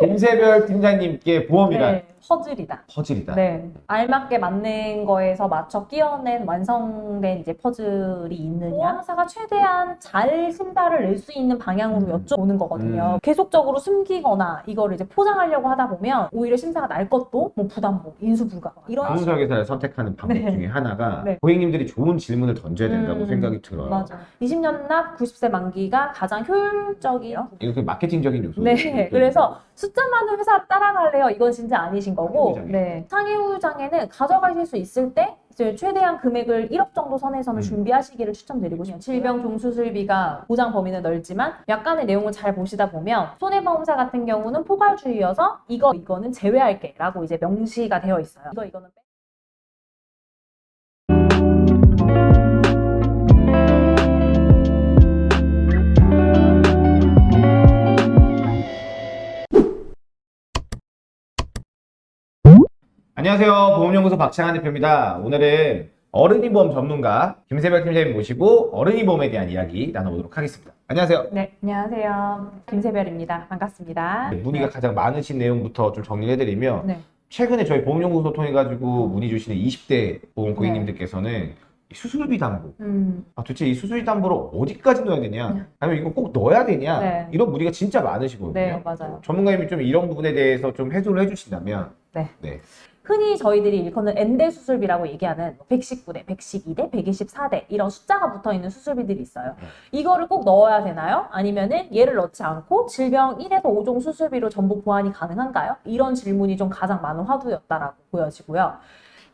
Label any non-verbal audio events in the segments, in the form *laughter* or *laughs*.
김세별 팀장님께 보험이란 네, 퍼즐이다. 퍼즐이다. 네. 알맞게 맞는 거에서 맞춰 끼워낸 완성된 이제 퍼즐이 있느냐. 보험사가 최대한 잘 신사를 낼수 있는 방향으로 음. 여쭤보는 거거든요. 음. 계속적으로 숨기거나 이거를 이제 포장하려고 하다 보면 오히려 심사가 날 것도 뭐 부담보, 인수 불가 이런 식으로. 아무석에서를 선택하는 방법 네. 중에 하나가 네. 고객님들이 좋은 질문을 던져야 된다고 음, 생각이 들어요. 맞아. 20년 납 90세 만기가 가장 효율적이에요. 이거 그 마케팅적인 요소. 네, 그래서 숫자 많은 회사 따라갈래요? 이건 진짜 아니 신 거고, 상해후장애. 네, 상해후장에는 가져가실 수 있을 때 이제 최대한 금액을 1억 정도 선에서는 음. 준비하시기를 추천드리고 싶어요. 질병 종수술비가 보장 범위는 넓지만 약간의 내용을 잘 보시다 보면 손해보험사 같은 경우는 포괄주의여서 이거 이거는 제외할게 라고 이제 명시가 되어 있어요. 이거 이거는 안녕하세요. 보험연구소 박창환 대표입니다. 오늘은 어른이 보험 전문가 김세별 팀장님 모시고 어른이 보험에 대한 이야기 나눠보도록 하겠습니다. 안녕하세요. 네, 안녕하세요. 김세별입니다. 반갑습니다. 네, 문의가 가장 많으신 내용부터 좀 정리해드리면 네. 최근에 저희 보험연구소 통해 가지고 문의 주시는 20대 보험 네. 고객님들께서는 이 수술비 담보 음, 아, 도대체 이 수술비 담보를 어디까지 넣어야 되냐 네. 아니면 이거 꼭 넣어야 되냐 네. 이런 문의가 진짜 많으시거든요 네, 맞아요. 전문가님이 좀 이런 부분에 대해서 좀 해소를 해주신다면 네. 네. 흔히 저희들이 일컫는 엔대 수술비라고 얘기하는 119대, 112대, 124대 이런 숫자가 붙어 있는 수술비들이 있어요. 네. 이거를 꼭 넣어야 되나요? 아니면은 얘를 넣지 않고 질병 1에서 5종 수술비로 전부 보완이 가능한가요? 이런 질문이 좀 가장 많은 화두였다라고 보여지고요.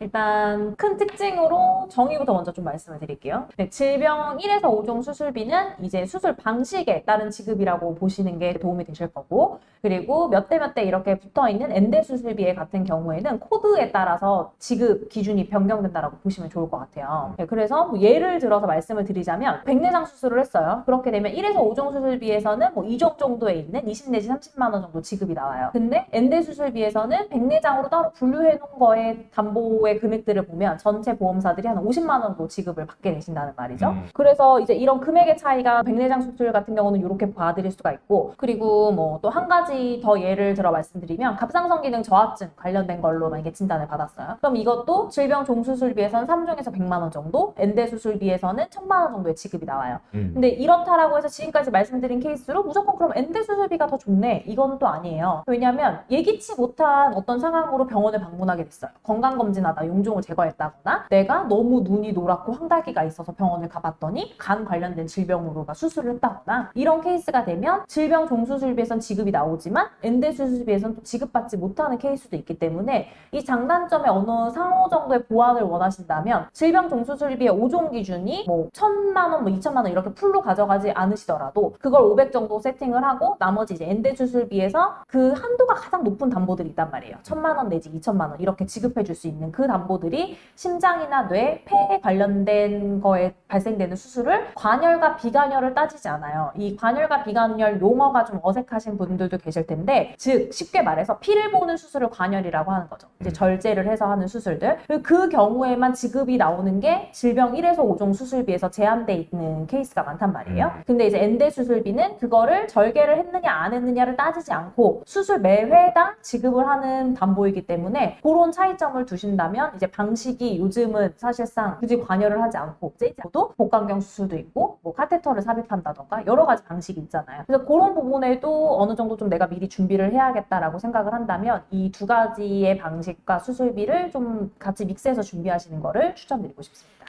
일단 큰 특징으로 정의부터 먼저 좀 말씀을 드릴게요. 네, 질병 1에서 5종 수술비는 이제 수술 방식에 따른 지급이라고 보시는 게 도움이 되실 거고 그리고 몇 대 몇 대 이렇게 붙어 있는 엔대 수술비에 같은 경우에는 코드에 따라서 지급 기준이 변경된다라고 보시면 좋을 것 같아요. 네, 그래서 뭐 예를 들어서 말씀을 드리자면 백내장 수술을 했어요. 그렇게 되면 1에서 5종 수술비에서는 뭐 2종 정도에 있는 20 내지 30만 원 정도 지급이 나와요. 근데 N대 수술비에서는 백내장으로 따로 분류해 놓은 거에 담보 의 금액들을 보면 전체 보험사들이 한 50만 원도 지급을 받게 되신다는 말이죠. 음. 그래서 이제 이런 금액의 차이가 백내장 수술 같은 경우는 이렇게 봐드릴 수가 있고 그리고 뭐 또 한 가지 더 예를 들어 말씀드리면 갑상선 기능 저하증 관련된 걸로 만약에 진단을 받았어요. 그럼 이것도 질병 종수술비에서는 3종에서 100만 원 정도, N대 수술비에서는 1000만 원 정도의 지급이 나와요. 음. 근데 이렇다라고 해서 지금까지 말씀드린 케이스로 무조건 그럼 N대 수술비가 더 좋네 이건 또 아니에요 왜냐하면 예기치 못한 어떤 상황으로 병원을 방문하게 됐어요 건강검진 하다 용종을 제거했다거나 내가 너무 눈이 노랗고 황달기가 있어서 병원을 가봤더니 간 관련된 질병으로 막 수술을 했다거나 이런 케이스가 되면 질병 종수술비에선 지급이 나오지만 N대 수술비에선 또 지급받지 못하는 케이스도 있기 때문에 이 장단점의 어느 상호 정도의 보완을 원하신다면 질병 종수술비의 5종 기준이 뭐 1000만 원, 뭐 2천만 원 이렇게 풀로 가져가지 않으시더라도 그걸 500 정도 세팅을 하고 나머지 이제 N대 수술비에서 그 한도가 가장 높은 담보들이 있단 말이에요. 1000만 원 내지 2천만 원 이렇게 지급해 줄 수 있는 그 담보들이 심장이나 뇌, 폐에 관련된 거에 발생되는 수술을 관혈과 비관혈을 따지지 않아요. 이 관혈과 비관혈 용어가 좀 어색하신 분들도 계실 텐데 즉 쉽게 말해서 피를 보는 수술을 관혈이라고 하는 거죠. 이제 음. 절제를 해서 하는 수술들. 그 경우에만 지급이 나오는 게 질병 1에서 5종 수술비에서 제한돼 있는 케이스가 많단 말이에요. 음. 근데 이제 N대 수술비는 그거를 절개를 했느냐 안 했느냐를 따지지 않고 수술 매 회당 지급을 하는 담보이기 때문에 그런 차이점을 두신다면 이제 방식이 요즘은 사실상 굳이 관혈을 하지 않고 째지도 복강경 수술도 있고 뭐 카테터를 삽입한다던가 여러 가지 방식이 있잖아요. 그래서 그런 부분에도 어느 정도 좀 내가 미리 준비를 해야겠다라고 생각을 한다면 이 두 가지의 방식과 수술비를 좀 같이 믹스해서 준비하시는 거를 추천드리고 싶습니다.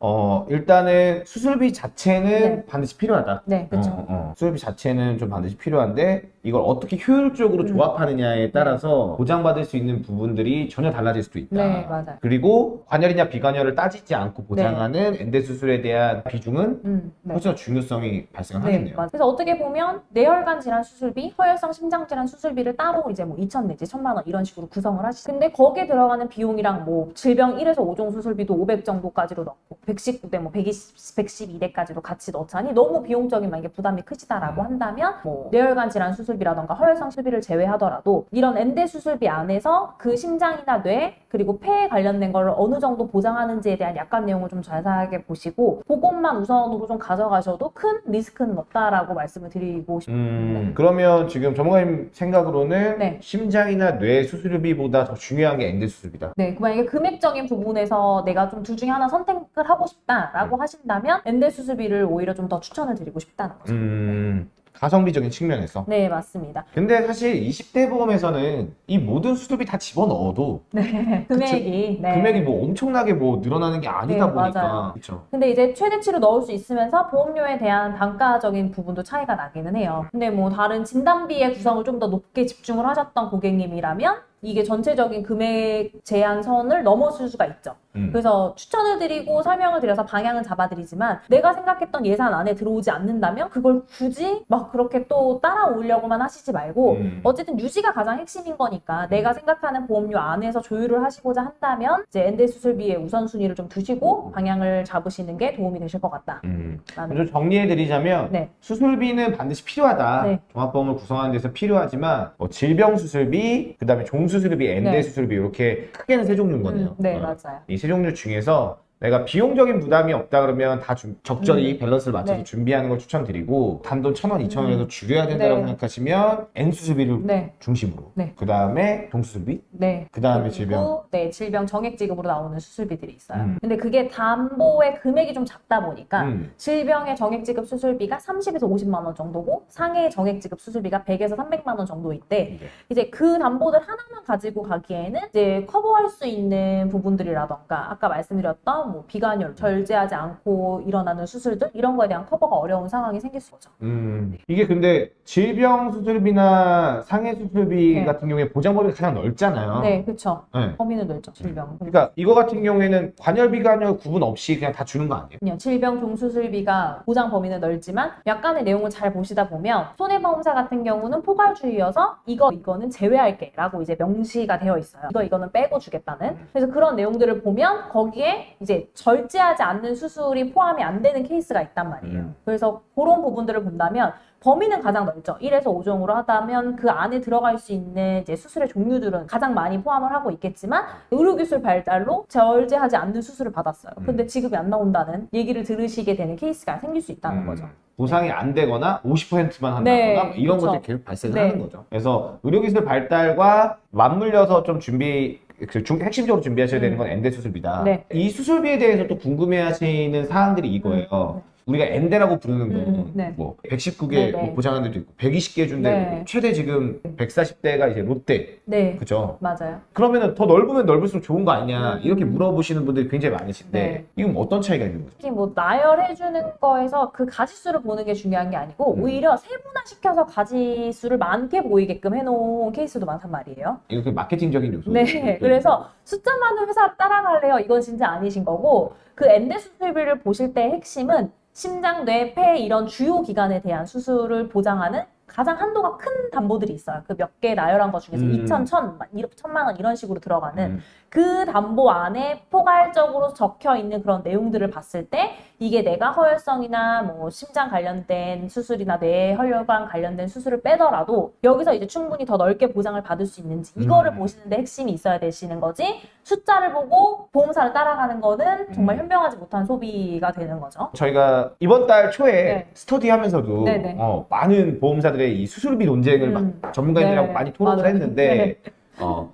어, 일단은 수술비 자체는 네. 반드시 필요하다. 네, 그렇죠. 어, 어. 수술비 자체는 좀 반드시 필요한데 이걸 어떻게 효율적으로 음. 조합하느냐에 따라서 보장받을 수 있는 부분들이 전혀 달라질 수도 있다. 네, 맞아요. 그리고 관혈이냐 비관혈을 따지지 않고 보장하는 N대 수술에 대한 비중은 음, 네. 훨씬 더 중요성이 발생을 네, 하겠네요. 그래서 어떻게 보면 뇌혈관 질환 수술비, 허혈성 심장 질환 수술비를 따로 이제 뭐 2천 내지 1천만 원 이런 식으로 구성을 하시죠. 근데 거기에 들어가는 비용이랑 뭐 질병 1에서 5종 수술비도 500 정도까지로 넣고 119대 뭐 120, 112대까지도 같이 넣자니 너무 비용적인 만약에 부담이 크시다라고 음. 한다면 뭐 뇌혈관 질환 수술비 수술비라던가 허혈성 수술비를 제외하더라도 이런 N대 수술비 안에서 그 심장이나 뇌 그리고 폐에 관련된 걸 어느 정도 보장하는지에 대한 약관 내용을 좀 자세하게 보시고 그것만 우선으로 좀 가져가셔도 큰 리스크는 없다라고 말씀을 드리고 싶습니다. 음, 그러면 지금 전문가님 생각으로는 네. 심장이나 뇌 수술비보다 더 중요한 게 엔대 수술비다. 네, 그 만약에 금액적인 부분에서 내가 좀 둘 중에 하나 선택을 하고 싶다라고 하신다면 엔대 수술비를 오히려 좀 더 추천을 드리고 싶다는 거죠. 음, 가성비적인 측면에서. 네, 맞습니다. 근데 사실 20대 보험에서는 이 모든 수술비 다 집어넣어도 네, *laughs* 금액이 네. 금액이 뭐 엄청나게 뭐 늘어나는 게 아니다 네, 보니까. 그렇죠. 근데 이제 최대치로 넣을 수 있으면서 보험료에 대한 단가적인 부분도 차이가 나기는 해요. 근데 뭐 다른 진단비의 구성을 좀 더 높게 집중을 하셨던 고객님이라면 이게 전체적인 금액 제한선을 넘어설 수가 있죠. 음. 그래서 추천을 드리고 설명을 드려서 방향은 잡아드리지만 내가 생각했던 예산 안에 들어오지 않는다면 그걸 굳이 막 그렇게 또 따라오려고만 하시지 말고 음. 어쨌든 유지가 가장 핵심인 거니까 내가 생각하는 보험료 안에서 조율을 하시고자 한다면 이제 엔대 수술비의 우선순위를 좀 두시고 방향을 잡으시는 게 도움이 되실 것 같다라는 음. 좀 정리해드리자면 네. 수술비는 반드시 필요하다. 네. 종합보험을 구성하는 데서 필요하지만 뭐 질병 수술비, 그 다음에 종 수술비, N대 네. 수술비 이렇게 크게는 세 종류인 거네요. 음, 네 어. 맞아요. 이 세 종류 중에서 내가 비용적인 부담이 없다 그러면 다좀 적절히 밸런스를 맞춰서 네. 준비하는 걸 추천드리고 단돈 천 원, 이천 원에서 줄여야 된다고 네. 생각하시면 N 수술비를 네, 중심으로 네. 그 다음에 종수술비, 네. 그 다음에 질병. 네, 질병 정액 지급으로 나오는 수술비들이 있어요. 음. 근데 그게 담보의 금액이 좀 작다 보니까 음. 질병의 정액 지급 수술비가 30에서 50만 원 정도고 상해 정액 지급 수술비가 100에서 300만 원 정도인데 네. 이제 그 담보들 하나만 가지고 가기에는 이제 커버할 수 있는 부분들이라던가 아까 말씀드렸던 뭐 비관율 절제하지 않고 일어나는 수술들 이런 거에 대한 커버가 어려운 상황이 생길 수 있죠. 음. 이게 근데 질병 수술비나 상해 수술비 네. 같은 경우에 보장 범위가 가장 넓잖아요. 네, 그렇죠. 네. 범위는 넓죠. 질병. 그러니까 이거 같은 경우에는 관열 비관열 구분 없이 그냥 다 주는 거 아니에요? 그냥 질병 종수술비가 보장 범위는 넓지만 약간의 내용을 잘 보시다 보면 손해보험사 같은 경우는 포괄주의여서 이거 이거는 제외할게 라고 이제 명시가 되어 있어요. 이거 이거는 빼고 주겠다는. 그래서 그런 내용들을 보면 거기에 이제 절제하지 않는 수술이 포함이 안 되는 케이스가 있단 말이에요. 음. 그래서 그런 부분들을 본다면 범위는 가장 넓죠. 1에서 5종으로 하다면 그 안에 들어갈 수 있는 이제 수술의 종류들은 가장 많이 포함을 하고 있겠지만 의료기술 발달로 절제하지 않는 수술을 받았어요. 음. 근데 지급이 안 나온다는 얘기를 들으시게 되는 케이스가 생길 수 있다는 음. 거죠. 보상이 안 되거나 50%만 한다거나 네, 뭐 이런 그쵸. 것들이 계속 발생을 네. 하는 거죠. 그래서 의료기술 발달과 맞물려서 좀 준비 그 중- 핵심적으로 준비하셔야 되는 건 N대 수술비다. 네. 이 수술비에 대해서 또 궁금해하시는 사항들이 이거예요. 네. 우리가 N대라고 부르는 건 음, 네. 뭐 119개 네, 네. 뭐 보장하는 데도 있고 120개 준데 네. 최대 지금 140대가 이제 롯데 네, 그죠? 맞아요. 그러면은 더 넓으면 넓을수록 좋은 거 아니냐 음. 이렇게 물어보시는 분들이 굉장히 많으신데 네. 이건 어떤 차이가 있는 거죠? 특히 뭐 나열해주는 거에서 그 가지수를 보는 게 중요한 게 아니고 음. 오히려 세분화시켜서 가지수를 많게 보이게끔 해놓은 케이스도 많단 말이에요. 이거 그 마케팅적인 요소. 네, 그래서 숫자 많은 회사 따라갈래요? 이건 진짜 아니신 거고 그 엔대 수술비를 보실 때 핵심은 심장, 뇌, 폐 이런 주요 기관에 대한 수술을 보장하는 가장 한도가 큰 담보들이 있어요. 그 몇 개 나열한 것 중에서 음. 2천, 1천, 1천만 원 이런 식으로 들어가는 음. 그 담보 안에 포괄적으로 적혀 있는 그런 내용들을 봤을 때 이게 내가 허혈성이나 뭐 심장 관련된 수술이나 뇌 혈관 관련된 수술을 빼더라도 여기서 이제 충분히 더 넓게 보장을 받을 수 있는지 이거를 음. 보시는데 핵심이 있어야 되시는 거지 숫자를 보고 보험사를 따라가는 거는 정말 음. 현명하지 못한 소비가 되는 거죠. 저희가 이번 달 초에 네. 스터디 하면서도 네네. 어, 많은 보험사들의 이 수술비 논쟁을 음. 막 전문가님들하고 네, 많이 토론을 맞아요. 했는데 어,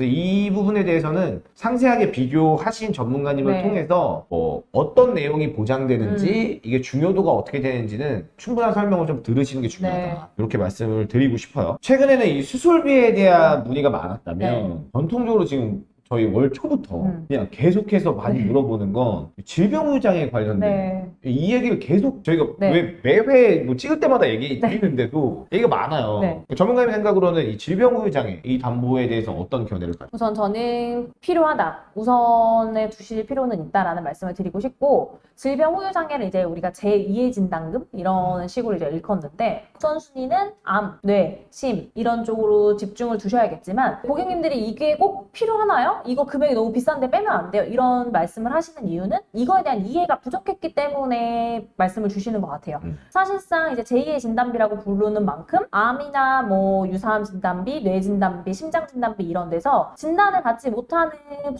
그래서 이 부분에 대해서는 상세하게 비교하신 전문가님을 네. 통해서 뭐 어떤 내용이 보장되는지 이게 중요도가 어떻게 되는지는 충분한 설명을 좀 들으시는 게 중요하다. 네. 이렇게 말씀을 드리고 싶어요. 최근에는 이 수술비에 대한 문의가 많았다면 전통적으로 지금 저희 월 초부터 네. 음. 그냥 계속해서 많이 네. 물어보는 건 질병의장에 관련된 네. 이 얘기를 계속 저희가 네. 왜 매회 뭐 찍을 때마다 얘기 네. 드리는데도 얘기가 많아요. 네. 전문가님 생각으로는 이 질병의장애 이 담보에 대해서 어떤 견해를 가지고 우선 저는 필요하다. 우선에 두실 필요는 있다라는 말씀을 드리고 싶고 질병 후유 장애를 이제 우리가 제2의 진단금 이런 식으로 이제 일컫는데 우선순위는 암, 뇌, 심 이런 쪽으로 집중을 두셔야겠지만 고객님들이 이게 꼭 필요하나요? 이거 금액이 너무 비싼데 빼면 안 돼요. 이런 말씀을 하시는 이유는 이거에 대한 이해가 부족했기 때문에 말씀을 주시는 것 같아요. 음. 사실상 이제 제2의 진단비라고 부르는 만큼 암이나 뭐 유사암 진단비, 뇌 진단비, 심장 진단비 이런 데서 진단을 받지 못하는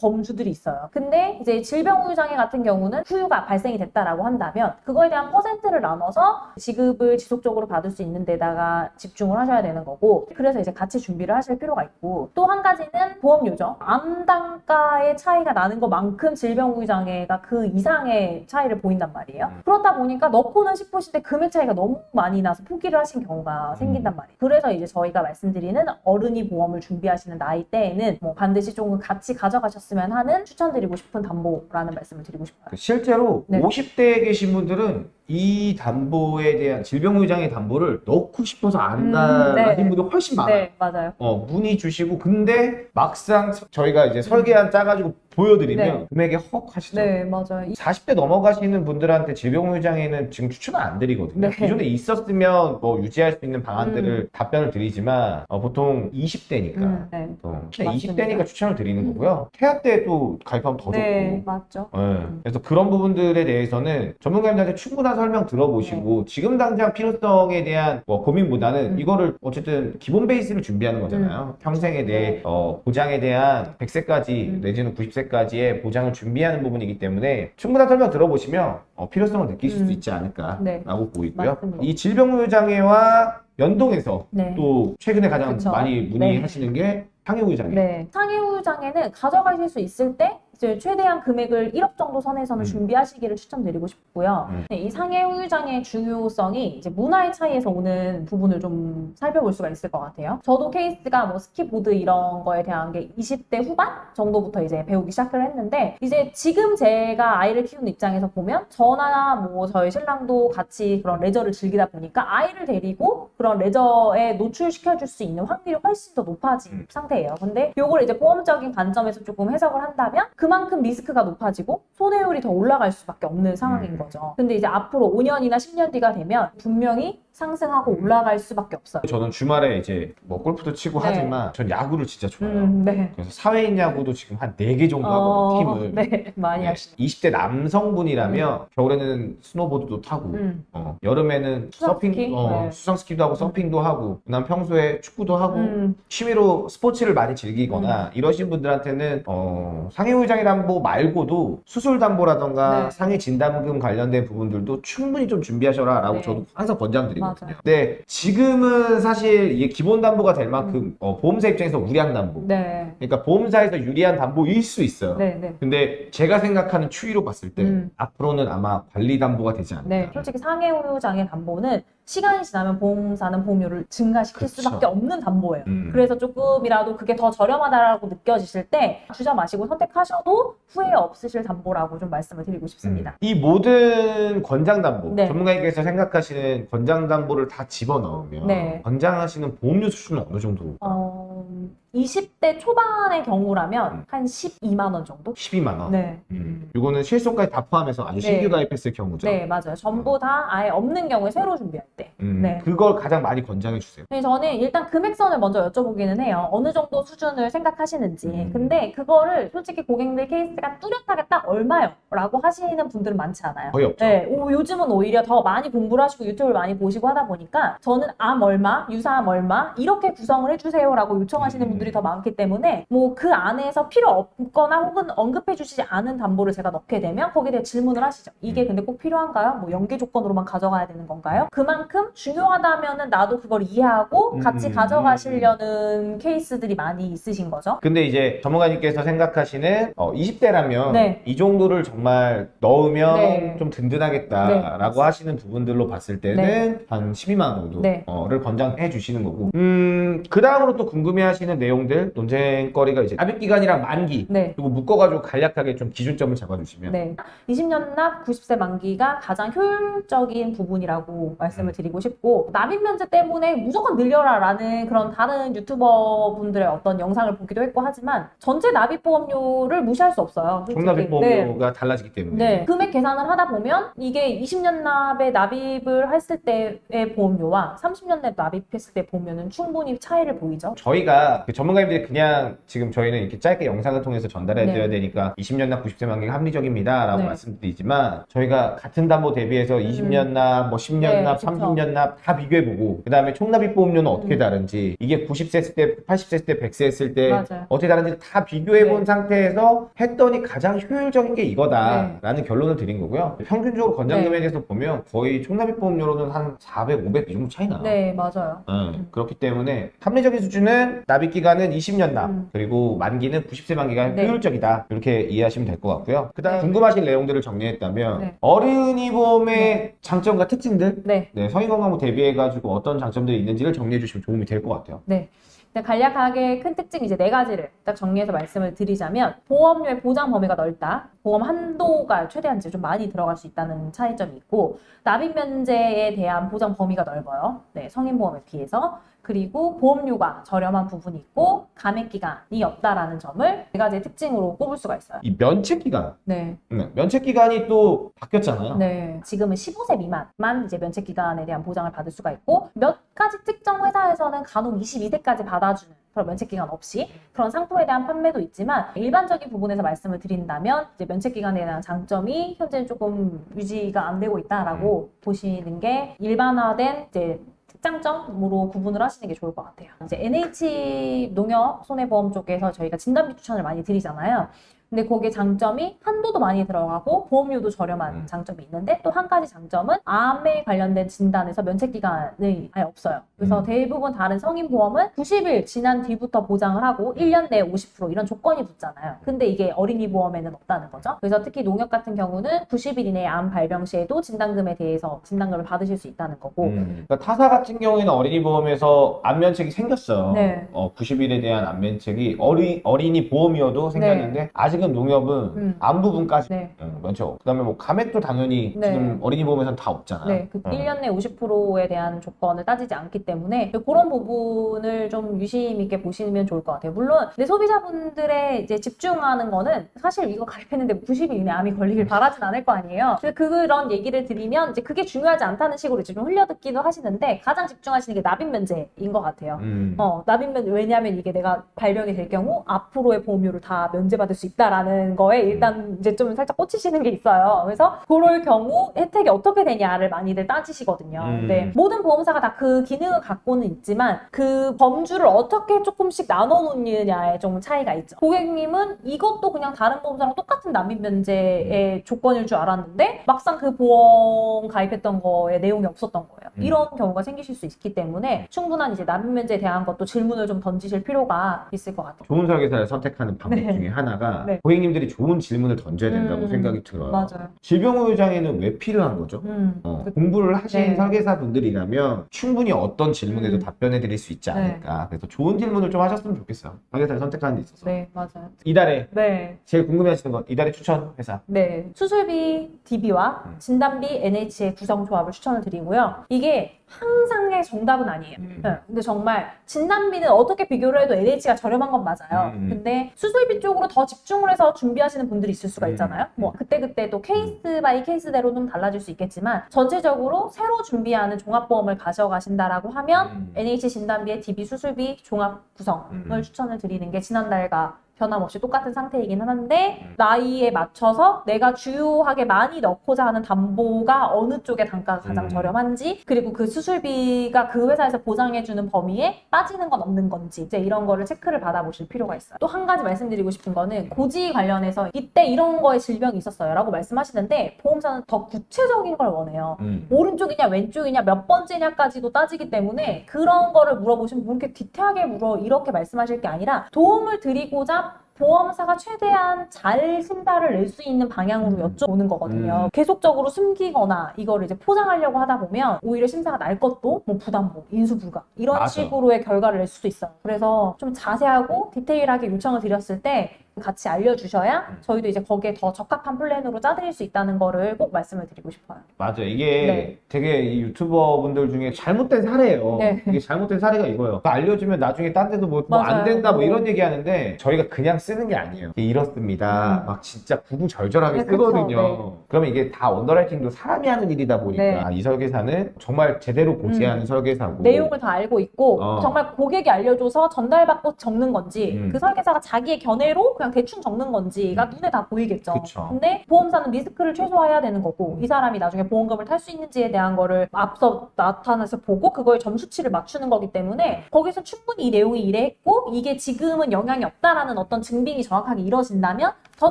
범주들이 있어요. 근데 이제 질병 후유 장애 같은 경우는 후유가 발생이 됐다라고 한다면 그거에 대한 퍼센트를 나눠서 지급을 지속적으로 받을 수 있는 데다가 집중을 하셔야 되는 거고 그래서 이제 같이 준비를 하실 필요가 있고 또 한 가지는 보험료죠. 암 단가의 차이가 나는 것만큼 질병후유장애가 그 이상의 차이를 보인단 말이에요. 음. 그렇다 보니까 넣고는 싶으신데 금액 차이가 너무 많이 나서 포기를 하신 경우가 생긴단 말이에요. 그래서 이제 저희가 말씀드리는 어른이 보험을 준비하시는 나이 때에는 뭐 반드시 조금 같이 가져가셨으면 하는 추천드리고 싶은 담보라는 말씀을 드리고 싶어요. 그 실제로 네. 50대에 계신 분들은 이 담보에 대한 질병의장의 담보를 넣고 싶어서 안 음, 네. 분들이 훨씬 많아요. 네, 맞아요. 어, 문의 주시고 근데 막상 저희가 이제 설계안 짜가지고 보여드리면 네. 금액이 헉 하시죠. 네, 맞아요. 이- 40대 넘어가시는 분들한테 질병의장에는 지금 추천을 안 드리거든요. 네. 기존에 있었으면 뭐 유지할 수 있는 방안들을 답변을 드리지만 어, 보통 20대니까 음, 네. 맞습니다. 20대니까 추천을 드리는 거고요. 태아 때도 가입하면 더 네, 좋고 맞죠. 네. 그래서 그런 부분들에 대해서는 전문가님들한테 충분한 설명 들어보시고 지금 당장 필요성에 대한 뭐 고민보다는 네. 음. 이거를 어쨌든 기본 베이스를 준비하는 거잖아요. 평생에 대해 어, 보장에 대한 100세까지 음. 내지는 90세까지의 보장을 준비하는 부분이기 때문에 충분한 설명 들어보시면 어, 필요성을 느끼실 음. 수 있지 않을까라고 네. 보이고요. 맞습니다. 이 질병후유장애와 연동해서 네. 또 최근에 가장 그쵸. 많이 문의하시는 게 상해후유장애. 네. 상해후유장애는 가져가실 수 있을 때 이제 최대한 금액을 1억 정도 선에서는 음. 준비하시기를 추천드리고 싶고요. 음. 네, 이 상해 후유장애의 중요성이 이제 문화의 차이에서 오는 부분을 좀 살펴볼 수가 있을 것 같아요. 저도 케이스가 뭐 스키보드 이런 거에 대한 게 20대 후반 정도부터 이제 배우기 시작을 했는데 이제 지금 제가 아이를 키우는 입장에서 보면 저나 뭐 저희 신랑도 같이 그런 레저를 즐기다 보니까 아이를 데리고 그런 레저에 노출시켜 줄 수 있는 확률이 훨씬 더 높아진 음. 상태예요. 근데 요걸 이제 보험적인 관점에서 조금 해석을 한다면 그 만큼 리스크가 높아지고 손해율이 더 올라갈 수밖에 없는 상황인 음. 거죠. 근데 이제 앞으로 5년이나 10년 뒤가 되면 분명히 상승하고 올라갈 수밖에 없어요. 저는 주말에 이제 뭐 골프도 치고 네. 하지만 전 야구를 진짜 좋아해요. 음, 네. 그래서 사회인 야구도 지금 한 4개 정도 하거든요, 팀을. 네, 많이 네. 하시죠. 20대 남성분이라면 겨울에는 스노보드도 타고 음. 어, 여름에는 수상 서핑, 스키? 어, 네. 수상 스키도 하고 서핑도 하고 난 평소에 축구도 하고 음, 취미로 스포츠를 많이 즐기거나 이러신 분들한테는 어, 상해후유장애 담보 말고도 수술 담보라던가 네. 상해 진단금 관련된 부분들도 충분히 좀 준비하셔라 라고 네. 저도 항상 권장드 리거든요. 맞아요. 네, 지금은 사실 이게 기본 담보가 될 만큼 어, 보험사 입장에서 우량 담보. 음. 네. 그러니까 보험사에서 유리한 담보일 수 있어요. 네, 네. 근데 제가 생각하는 추이로 봤을 때 음. 앞으로는 아마 관리 담보가 되지 않을까. 네, 솔직히 상해후유장애 담보는 시간이 지나면 보험사는 보험료를 증가시킬 그쵸. 수밖에 없는 담보예요. 음. 그래서 조금이라도 그게 더 저렴하다라고 느껴지실 때 주저 마시고 선택하셔도 후회 없으실 담보라고 좀 말씀을 드리고 싶습니다. 음. 이 모든 권장 담보 네. 전문가님께서 생각하시는 권장 담보를 다 집어넣으면 네. 권장하시는 보험료 수준은 어느 정도? 어, 20대 초반의 경우라면 음. 한 12만 원 정도? 12만 원. 네. 음. 이거는 실손까지 다 포함해서 아주 네. 신규 가입했을 경우죠. 네, 맞아요. 전부 다 아예 없는 경우에 새로 준비할 때. 음, 네. 그걸 가장 많이 권장해 주세요. 근데 저는 일단 금액선을 먼저 여쭤보기는 해요. 어느 정도 수준을 생각하시는지. 음. 근데 그거를 솔직히 고객들 케이스가 뚜렷하게 딱 얼마요? 라고 하시는 분들은 많지 않아요. 거의 없죠. 네, 오, 요즘은 오히려 더 많이 공부를 하시고 유튜브를 많이 보시고 하다 보니까 저는 암 얼마, 유사암 얼마 이렇게 구성을 해주세요라고 요청하시는 음. 분들이 더 많기 때문에 뭐 그 안에서 필요 없거나 혹은 언급해 주시지 않은 담보를 제가 넣게 되면 거기에 대해 질문을 하시죠. 이게 음. 근데 꼭 필요한가요? 뭐 연계 조건으로만 가져가야 되는 건가요? 그만큼 중요하다면은 나도 그걸 이해하고 같이 음. 가져가시려는 케이스들이 많이 있으신 거죠. 근데 이제 전문가님께서 생각하시는 20대라면 네. 이 정도를 정말 넣으면 네. 좀 네, 든든하겠다라고 맞습니다. 하시는 부분들로 봤을 때는 네. 한 12만 원 정도를 네. 권장해 주시는 거고 음, 그 다음으로 또 궁금해하시는 내용 들 논쟁거리가 이제 납입 기간이랑 만기 네. 그리고 묶어가지고 간략하게 좀 기준점을 잡아주시면 네. 20년 납 90세 만기가 가장 효율적인 부분이라고 말씀을 드리고 싶고 납입 면제 때문에 무조건 늘려라라는 그런 다른 유튜버 분들의 어떤 영상을 보기도 했고 하지만 전체 납입 보험료를 무시할 수 없어요. 솔직히. 총납입 네. 보험료가 달라지기 때문에 네. 금액 계산을 하다 보면 이게 20년 납에 납입을 했을 때의 보험료와 30년 납 납입했을 때 보면은 충분히 차이를 보이죠. 저희가 그 전문가님들이 그냥 지금 저희는 이렇게 짧게 영상을 통해서 전달해 드려야 네. 되니까 20년 납 90세 만기가 합리적입니다 라고 네. 말씀드리지만 저희가 같은 담보 대비해서 20년 납, 뭐 10년 네, 납, 그쵸. 30년 납 다 비교해 보고 그 다음에 총납입 보험료는 어떻게 음. 다른지 이게 90세 했을 때, 80세 했을 때, 100세 했을 때 맞아요. 어떻게 다른지 다 비교해 본 네. 상태에서 했더니 가장 효율적인 게 이거다라는 결론을 드린 거고요. 평균적으로 건장 네. 금액에서 보면 거의 총납입 보험료로는 한 400, 500 이 정도 차이 나요. 네, 맞아요. 음, 그렇기 때문에 합리적인 수준은 납입 기간 은 20년 납 음. 그리고 만기는 90세 만기가 네. 효율적이다 이렇게 이해하시면 될 것 같고요. 그 다음 네. 궁금하신 내용들을 정리했다면 네. 어린이 보험의 장점과 특징들 네. 네, 성인 건강을 대비해가지고 어떤 장점들이 있는지를 정리해 주시면 도움이 될 것 같아요. 네. 간략하게 큰 특징 이제 네 가지를 딱 정리해서 말씀을 드리자면 보험료의 보장 범위가 넓다. 보험 한도가 최대한 이제 좀 많이 들어갈 수 있다는 차이점이 있고 납입 면제에 대한 보장 범위가 넓어요. 네, 성인 보험에 비해서. 그리고 보험료가 저렴한 부분이 있고 감액 기간이 없다라는 점을 네 가지의 특징으로 꼽을 수가 있어요. 이 면책 기간, 네. 네, 면책 기간이 또 바뀌었잖아요. 네, 지금은 15세 미만만 이제 면책 기간에 대한 보장을 받을 수가 있고 몇 가지 특정 회사에서는 간혹 22세까지 받아주는 그런 면책 기간 없이 그런 상품에 대한 판매도 있지만 일반적인 부분에서 말씀을 드린다면 이제 면책 기간에 대한 장점이 현재는 조금 유지가 안 되고 있다라고 보시는 게 일반화된 이제 특 장점으로 구분을 하시는 게 좋을 것 같아요. 이제 NH 농협 손해보험 쪽에서 저희가 진단비 추천을 많이 드리잖아요. 근데 거기에 장점이 한도도 많이 들어가고 보험료도 저렴한 음. 장점이 있는데 또 한 가지 장점은 암에 관련된 진단에서 면책 기간이 아예 없어요. 그래서 음. 대부분 다른 성인 보험은 90일 지난 뒤부터 보장을 하고 1년 내에 50% 이런 조건이 붙잖아요. 근데 이게 어린이 보험에는 없다는 거죠. 그래서 특히 농협 같은 경우는 90일 이내에 암 발병 시에도 진단금에 대해서 진단금을 받으실 수 있다는 거고 음, 그러니까 타사 같은 경우에는 어린이 보험에서 안면책이 생겼어요. 네. 어, 90일에 대한 안면책이 어리, 어린이 보험이어도 생겼는데 아직 은 농협은 음. 안 부분까지 네. 음, 면책. 그다음에 뭐 감액도 당연히 네. 지금 어린이 보험에서는 다 없잖아. 네, 그 어. 1년 내 50%에 대한 조건을 따지지 않기 때문에 그런 부분을 좀 유심 있게 보시면 좋을 것 같아요. 물론 내 소비자분들의 이제 집중하는 거는 사실 이거 가입했는데 90일 이내 암이 걸리길 바라진 않을 거 아니에요. 그래서 그런 얘기를 드리면 이제 그게 중요하지 않다는 식으로 이제 좀 흘려듣기도 하시는데 가장 집중하시는 게 납입 면제인 것 같아요. 음. 어, 납입 면 왜냐하면 이게 내가 발병이 될 경우 앞으로의 보험료를 다 면제받을 수 있다 라는 거에 일단 이제 좀 살짝 꽂히시는 게 있어요. 그래서 그럴 경우 혜택이 어떻게 되냐를 많이들 따지시거든요. 음. 근데 모든 보험사가 다 그 기능을 갖고는 있지만 그 범주를 어떻게 조금씩 나눠 놓느냐에 좀 차이가 있죠. 고객님은 이것도 그냥 다른 보험사랑 똑같은 납입 면제의 조건일 줄 알았는데 막상 그 보험 가입했던 거에 내용이 없었던 거예요. 음. 이런 경우가 생기실 수 있기 때문에 충분한 이제 납입 면제에 대한 것도 질문을 좀 던지실 필요가 있을 것 같아요. 좋은 설계사를 선택하는 방법 네. 중에 하나가 네. 고객님들이 좋은 질문을 던져야 된다고 음, 생각이 들어요. 맞아요. 질병후유장해는 왜 필요한 거죠? 음. 어, 그- 공부를 하신 네. 설계사분들이라면 충분히 어떤 질문에도 음. 답변해 드릴 수 있지 네. 않을까. 그래서 좋은 질문을 좀 하셨으면 좋겠어요. 설계사를 선택하는 데 있어서. 네, 맞아요. 이달에 네. 제일 궁금해하시는 건 이달의 추천 회사. 네. 수술비 DB와 음. 진단비 NH의 구성 조합을 추천을 드리고요. 이게 항상의 정답은 아니에요. 음. 네. 근데 정말 진단비는 어떻게 비교를 해도 NH가 저렴한 건 맞아요. 음. 근데 수술비 쪽으로 더 집중을 해서 준비하시는 분들이 있을 수가 음. 있잖아요. 뭐 그때그때 또 case by case대로 좀 달라질 수 있겠지만 전체적으로 새로 준비하는 종합보험을 가져가신다라고 하면 음. NH 진단비의 DB 수술비 종합 구성을 음. 추천을 드리는 게 지난달과 변함없이 똑같은 상태이긴 하는데 음. 나이에 맞춰서 내가 주요하게 많이 넣고자 하는 담보가 어느 쪽의 단가가 가장 음. 저렴한지 그리고 그 수술비가 그 회사에서 보장해주는 범위에 빠지는 건 없는 건지 이제 이런 거를 체크를 받아보실 필요가 있어요. 또 한 가지 말씀드리고 싶은 거는 고지 관련해서 이때 이런 거에 질병이 있었어요 라고 말씀하시는데 보험사는 더 구체적인 걸 원해요. 음. 오른쪽이냐 왼쪽이냐 몇 번째냐까지도 따지기 때문에 그런 거를 물어보시면 뭐 이렇게 디테일하게 물어 이렇게 말씀하실 게 아니라 도움을 드리고자 보험사가 최대한 잘 신달을 낼수 있는 방향으로 여쭤보는 거거든요. 음. 계속적으로 숨기거나 이거를 이제 포장하려고 하다 보면 오히려 심사가 날 것도 뭐 부담보, 인수 불가 이런 맞아. 식으로의 결과를 낼 수도 있어요. 그래서 좀 자세하고 디테일하게 요청을 드렸을 때 같이 알려주셔야 음. 저희도 이제 거기에 더 적합한 플랜으로 짜드릴 수 있다는 거를 꼭 말씀을 드리고 싶어요. 맞아. 이게 네. 되게 이 유튜버 분들 중에 잘못된 사례예요. 네. 이게 잘못된 사례가 이거예요. 알려주면 나중에 딴 데도 뭐 안 맞아요. 된다 뭐 어. 이런 얘기 하는데 저희가 그냥 쓰는 게 아니에요. 이게 이렇습니다. 음. 막 진짜 구구절절하게 네, 그쵸. 쓰거든요. 네. 그러면 이게 다 underwriting도 사람이 하는 일이다 보니까 네. 아, 이 설계사는 정말 제대로 고지하는 설계사고 내용을 다 알고 있고 어. 정말 고객이 알려줘서 전달받고 적는 건지 음. 그 설계사가 자기의 견해로 그냥 대충 적는 건지가 음. 눈에 다 보이겠죠. 그쵸. 근데 보험사는 리스크를 최소화해야 되는 거고 이 사람이 나중에 보험금을 탈 수 있는지에 대한 거를 앞서 나타나서 보고 그거에 점수치를 맞추는 거기 때문에 거기서 충분히 이 내용이 이래했고 이게 지금은 영향이 없다라는 어떤 증빙이 정확하게 이루어진다면 더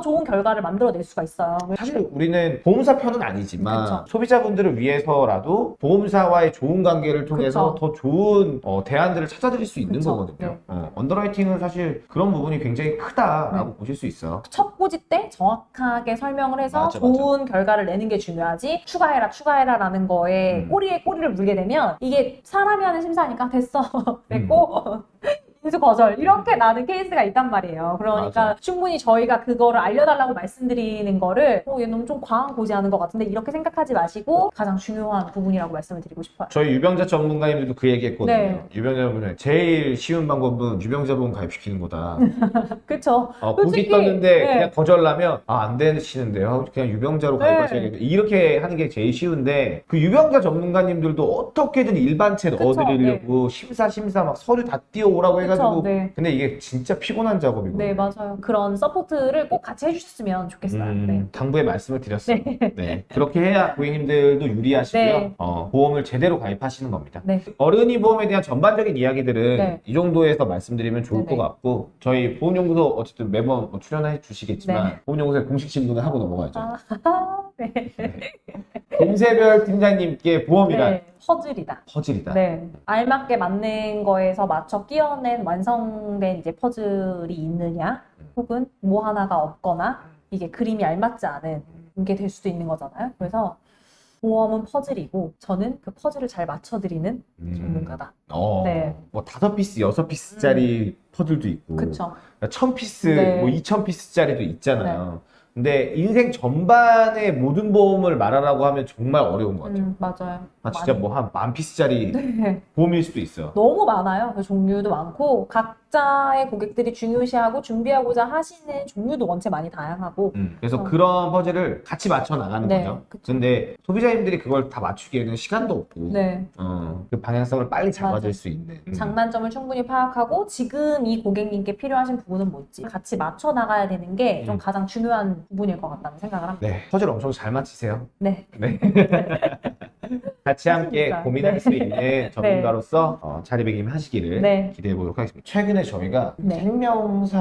좋은 결과를 만들어낼 수가 있어요. 사실 우리는 보험사 편은 아니지만 그쵸. 소비자분들을 위해서라도 보험사와의 좋은 관계를 통해서 그쵸. 더 좋은 어, 대안들을 찾아드릴 수 있는 그쵸. 거거든요. 네. 어, 언더라이팅은 사실 그런 부분이 굉장히 크다라고 보실 수 있어. 첫 고지 때 정확하게 설명을 해서 맞아, 맞아. 좋은 결과를 내는 게 중요하지 추가해라 추가해라 라는 거에 음. 꼬리에 꼬리를 물게 되면 이게 사람이 하는 심사니까 됐어 *laughs* 됐고 *laughs* 인수 거절 이렇게 나는 케이스가 있단 말이에요 그러니까 맞아. 충분히 저희가 그거를 알려달라고 말씀드리는 거를 어, 얘 너무 좀 과한 고지하는 것 같은데 이렇게 생각하지 마시고 가장 중요한 부분이라고 말씀을 드리고 싶어요 저희 유병자 전문가님들도 그 얘기 했거든요. 네. 유병자분은 제일 쉬운 방법은 유병자분 가입시키는 거다. *laughs* 그쵸 어, 솔직히, 떴는데 네. 그냥 거절하면 아, 안 되시는데요. 그냥 유병자로 네. 가입하셔야겠다. 이렇게 하는 게 제일 쉬운데 그 유병자 전문가님들도 어떻게든 그쵸, 넣어드리려고 심사 심사 막 서류 다 띄워오라고 해 가지고 그쵸 네. 근데 이게 진짜 피곤한 작업이고. 네 맞아요 그런 서포트를 꼭 같이 해주셨으면 좋겠어요 음, 네. 당부의 말씀을 드렸어요. 네. 그렇게 해야 고객님들도 유리하시고요. 네. 어, 보험을 제대로 가입하시는 겁니다. 네. 어른이 보험에 대한 전반적인 이야기들은 네. 이 정도에서 말씀드리면 좋을. 것 같고 저희 보험연구소 어쨌든 매번 뭐 출연해 주시겠지만 네. 보험연구소의 공식 질문을 하고 넘어가야죠. 아, *laughs* 네. 김세별 팀장님께 보험이란 네, 퍼즐이다. 퍼즐이다. 네, 알맞게 맞는 거에서 맞춰 끼워낸 완성된 이제 퍼즐이 있느냐, 혹은 뭐 하나가 없거나 이게 그림이 알맞지 않은 게 될 수도 있는 거잖아요. 그래서 보험은 퍼즐이고 저는 그 퍼즐을 잘 맞춰드리는 음. 전문가다. 어, 네. 뭐 다섯 piece, 여섯 piece짜리 퍼즐도 있고, 그쵸? 천 piece, 네. 뭐 이천 piece짜리도 있잖아요. 근데 인생 전반의 모든 보험을 말하라고 하면 정말 어려운 것 같아요. 음, 맞아요. 아, 진짜. 뭐 한 만 piece짜리 *laughs* 네. 보험일 수도 있어. 너무 많아요. 그 종류도 많고 각자의 고객들이 중요시하고 준비하고자 하시는 종류도 원체 많이 다양하고 음, 그래서 어. 그런 퍼즐을 같이 맞춰 나가는 네, 거죠. 그쵸. 근데 소비자님들이 그걸 다 맞추기에는 시간도 없고, 네. 어, 그 방향성을 빨리 잡아줄 맞아. 수 있는. 음. 장단점을 충분히 파악하고 지금 이 고객님께 필요하신 부분은 뭔지 같이 맞춰 나가야 되는 게좀 음. 가장 중요한 부분일 것 같다는 생각을 합니다. 네, 퍼즐 엄청 잘 맞히세요. 네. 네. *laughs* 같이 함께 맞습니다. 고민할 네. 수 있는 *laughs* 전문가로서 어, 자리배김 하시기를 네. 기대해 보도록 하겠습니다. 최근에 저희가 네. 생명사에서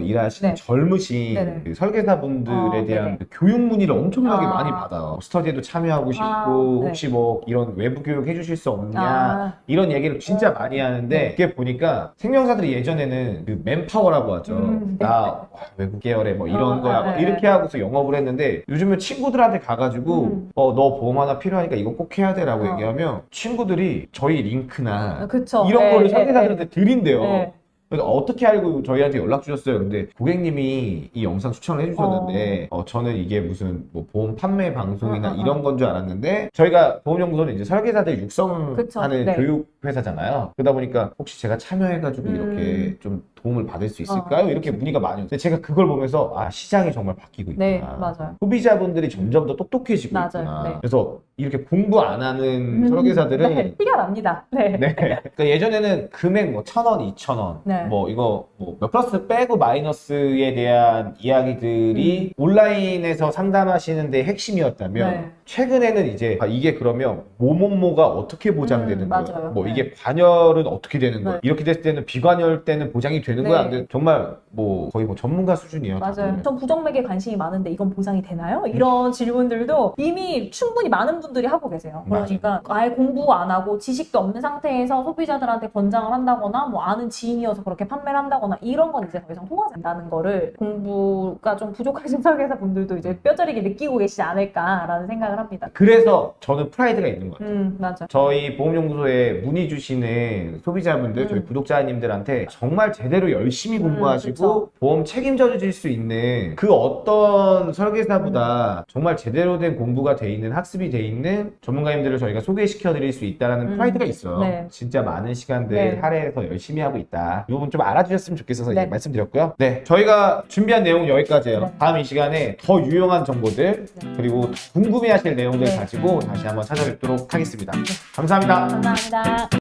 일하시는 네. 젊으신 네네. 그 설계사분들에 어, 대한. 그 교육 문의를 엄청나게 아. 많이 받아요. 스터디에도 참여하고 싶고 아, 네. 혹시 뭐 이런 외부 교육 해주실 수 없냐 아, 이런 얘기를 진짜 많이 하는데 네. 그게 보니까 생명사들이 예전에는 그 맨파워라고 하죠. 음, 네. 나 와, 외국 계열에 뭐 이런 어, 거야 네, 뭐 네. 이렇게 하고서 영업을 했는데 요즘은 친구들한테 가가지고 음. 어너 보험 하나 필요하니까 이거 꼭 해야 돼라고 어. 얘기하면 친구들이 저희 링크나 그쵸. 이런 네, 거를 네, 설계사들한테 드린대요. 네. 그래서 어떻게 알고 저희한테 연락 주셨어요? 근데 고객님이 이 영상 추천을 해주셨는데 어, 저는 이게 무슨 뭐 보험 판매 방송이나 어, 어, 어. 이런 건 줄 알았는데 저희가 보험연구소는 이제 설계사들 육성하는 네. 교육 회사잖아요. 그러다 보니까 혹시 제가 참여해가지고 음. 이렇게 좀 도움을 받을 수 있을까요? 어, 이렇게 문의가 많이 오는데 제가 그걸 보면서 아 시장이 정말 바뀌고 있구나. 네, 맞아요. 소비자분들이 점점 더 똑똑해지고 맞아요. 있구나. 네. 그래서 이렇게 공부 안 하는 음, 설계사들은 네, 티가 납니다. 네. 네. *laughs* 그러니까 예전에는 금액 뭐 천 원, 이천 원, 네. 뭐 이거 뭐 몇 플러스 빼고 마이너스에 대한 이야기들이 온라인에서 상담하시는 데 핵심이었다면 네. 최근에는 이제 아, 이게 그러면 뭐뭐뭐가 어떻게 보장되는 음? 맞아요. 뭐 네. 이게 관열은 어떻게 되는 거야? 네. 이렇게 됐을 때는 비관열 때는 보장이 되는 거야? 네. 안 돼? 정말 뭐 거의 뭐 전문가 수준이에요. 맞아요. 전 부정맥에 관심이 많은데 이건 보상이 되나요? 이런 질문들도 이미 충분히 많은 분들이 하고 계세요. 그러니까 아예 공부 안 하고 지식도 없는 상태에서 소비자들한테 권장을 한다거나 뭐 아는 지인이어서 그렇게 판매를 한다거나 이런 건 이제 더 이상 통하지 않는다는 거를 공부가 좀 부족하신 *laughs* 설계사 분들도 이제 뼈저리게 느끼고 계시지 않을까라는 생각을 합니다. 그래서 저는 프라이드가 있는 것 같아요. 음, 맞아. 저희 보험연구소에 문의 주시는 소비자분들, 저희 음. 구독자님들한테 정말 제대로 열심히 음, 공부하시고 그쵸. 보험 책임져 주실 수 있는 그 어떤 설계사보다 정말 제대로 된 공부가 돼 있는 학습이 돼 있는 전문가님들을 저희가 소개시켜 드릴 수 있다는 음. 프라이드가 있어요. 네. 진짜 많은 시간들 네. 할애해서 열심히 하고 있다. 이 부분 좀 알아주셨으면 좋겠어서 네. 이제 말씀드렸고요. 네, 저희가 준비한 내용은 여기까지예요. 네. 다음 이 시간에 더 유용한 정보들 네. 그리고 궁금해하실 내용들 네. 가지고 다시 한번 찾아뵙도록 하겠습니다. 감사합니다. 감사합니다.